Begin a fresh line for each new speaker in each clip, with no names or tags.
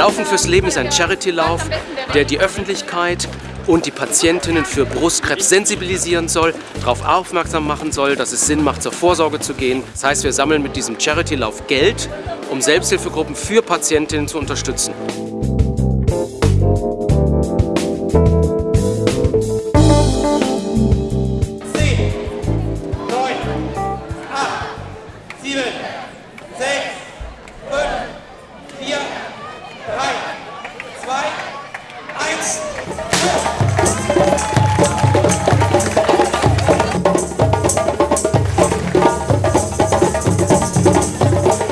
Laufen fürs Leben ist ein Charity-Lauf, der die Öffentlichkeit und die Patientinnen für Brustkrebs sensibilisieren soll, darauf aufmerksam machen soll, dass es Sinn macht, zur Vorsorge zu gehen. Das heißt, wir sammeln mit diesem Charity-Lauf Geld, um Selbsthilfegruppen für Patientinnen zu unterstützen.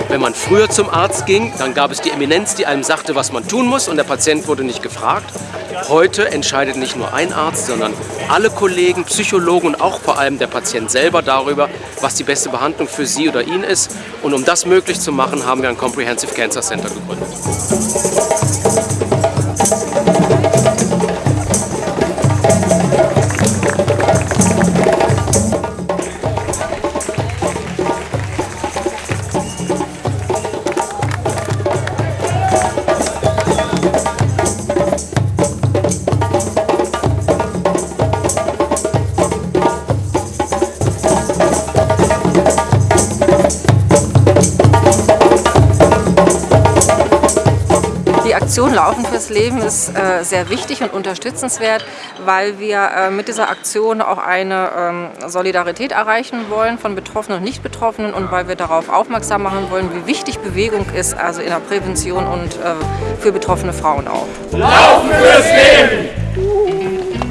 Wenn man früher zum Arzt ging, dann gab es die Eminenz, die einem sagte, was man tun muss und der Patient wurde nicht gefragt. Heute entscheidet nicht nur ein Arzt, sondern alle Kollegen, Psychologen und auch vor allem der Patient selber darüber, was die beste Behandlung für sie oder ihn ist. Und um das möglich zu machen, haben wir ein Comprehensive Cancer Center gegründet.
Die Aktion Laufen fürs Leben ist äh, sehr wichtig und unterstützenswert, weil wir äh, mit dieser Aktion auch eine ähm, Solidarität erreichen wollen von Betroffenen und Nicht-Betroffenen und weil wir darauf aufmerksam machen wollen, wie wichtig Bewegung ist, also in der Prävention und äh, für betroffene Frauen auch.
Laufen fürs Leben!